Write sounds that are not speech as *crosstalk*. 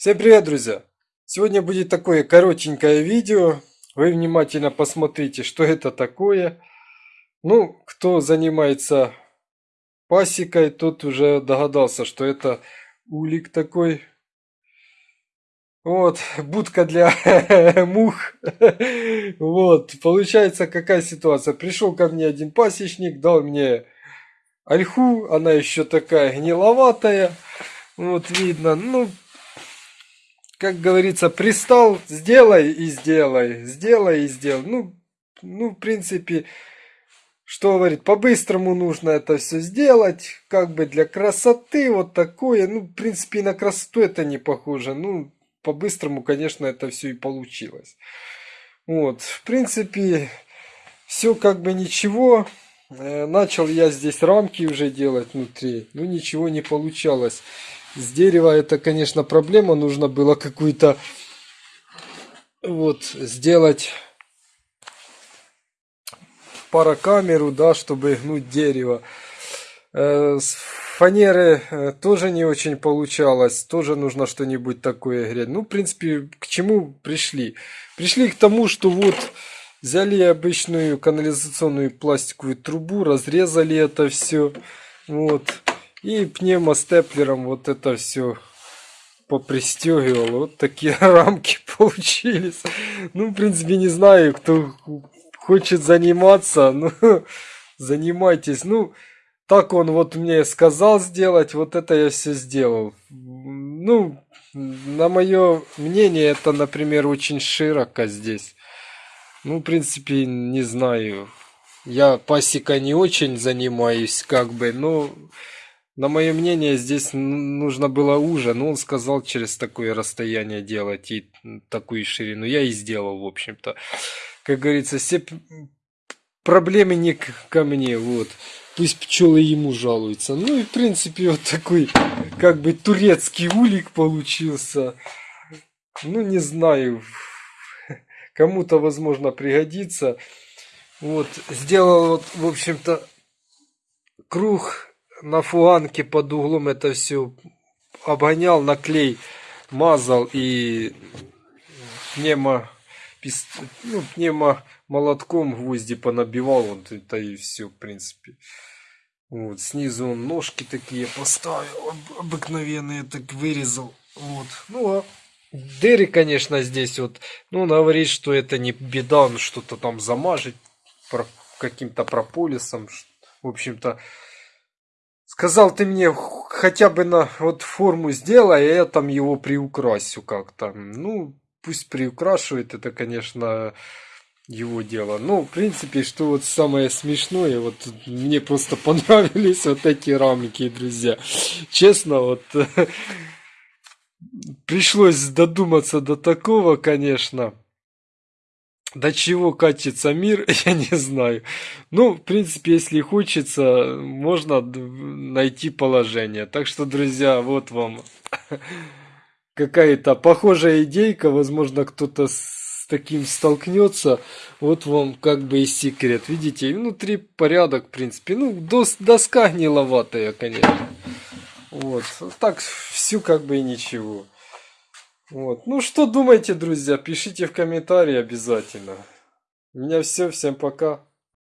Всем привет, друзья! Сегодня будет такое коротенькое видео. Вы внимательно посмотрите, что это такое. Ну, кто занимается пасекой, тот уже догадался, что это улик такой. Вот, будка для *laughs* мух. Вот, получается какая ситуация. Пришел ко мне один пасечник, дал мне ольху, она еще такая гниловатая. Вот видно, ну, как говорится, пристал, сделай и сделай, сделай и сделай. Ну, ну, в принципе, что говорит, по-быстрому нужно это все сделать, как бы для красоты, вот такое. Ну, в принципе, на красоту это не похоже. Ну, по-быстрому, конечно, это все и получилось. Вот, в принципе, все как бы ничего. Э, начал я здесь рамки уже делать внутри, но ничего не получалось. С дерева это, конечно, проблема. Нужно было какую-то вот сделать паракамеру, да, чтобы гнуть дерево. Э, с фанеры э, тоже не очень получалось. Тоже нужно что-нибудь такое греть. Ну, в принципе, к чему пришли? Пришли к тому, что вот взяли обычную канализационную пластиковую трубу, разрезали это все. Вот. И пневмостеплером вот это все попристегивал. Вот такие *laughs* рамки получились. Ну, в принципе, не знаю, кто хочет заниматься. Ну, *laughs* занимайтесь. Ну, так он вот мне сказал сделать, вот это я все сделал. Ну, на мое мнение, это, например, очень широко здесь. Ну, в принципе, не знаю. Я пасека не очень занимаюсь, как бы, но на мое мнение, здесь нужно было уже, но он сказал через такое расстояние делать и такую ширину. Я и сделал, в общем-то. Как говорится, все проблемы не ко мне, вот. Пусть пчелы ему жалуются. Ну и в принципе вот такой, как бы турецкий улик получился. Ну не знаю, *laughs* кому-то возможно пригодится. Вот, сделал вот, в общем-то, круг на фуанке под углом это все обгонял, на клей мазал и пневмо, ну, пневмо молотком гвозди понабивал, вот это и все, в принципе. Вот, снизу он ножки такие поставил, обыкновенные, так вырезал. Вот, ну а Дерри, конечно, здесь вот, ну, он говорит, что это не беда, он что-то там замажет каким-то прополисом, в общем-то, Сказал ты мне хотя бы на вот форму сделай, а я там его приукрасю как-то. Ну, пусть приукрашивает, это, конечно, его дело. Ну, в принципе, что вот самое смешное, вот мне просто *laughs* понравились вот эти рамки, друзья. Честно, вот *laughs* пришлось додуматься до такого, конечно. До чего катится мир, *laughs* я не знаю. Ну, в принципе, если хочется, можно найти положение. Так что, друзья, вот вам *laughs* какая-то похожая идейка. Возможно, кто-то с таким столкнется. Вот вам как бы и секрет. Видите, внутри порядок, в принципе. Ну, дос доска гниловатая, конечно. Вот. Так, все как бы и ничего. Вот. Ну что думаете, друзья? Пишите в комментарии обязательно. У меня все. Всем пока.